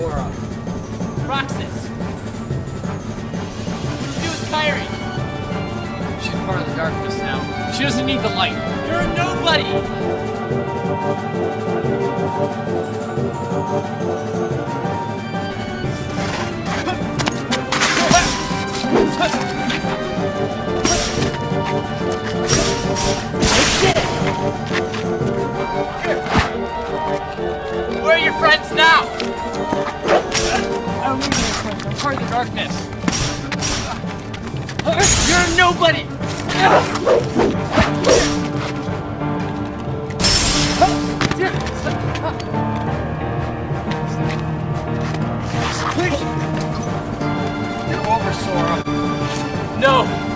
Sora. Roxas. She was Kairi. She's part of the darkness now. She doesn't need the light. You're a nobody. Where are your friends now? Part of the darkness. You're nobody! Please! You're over, Sora. No!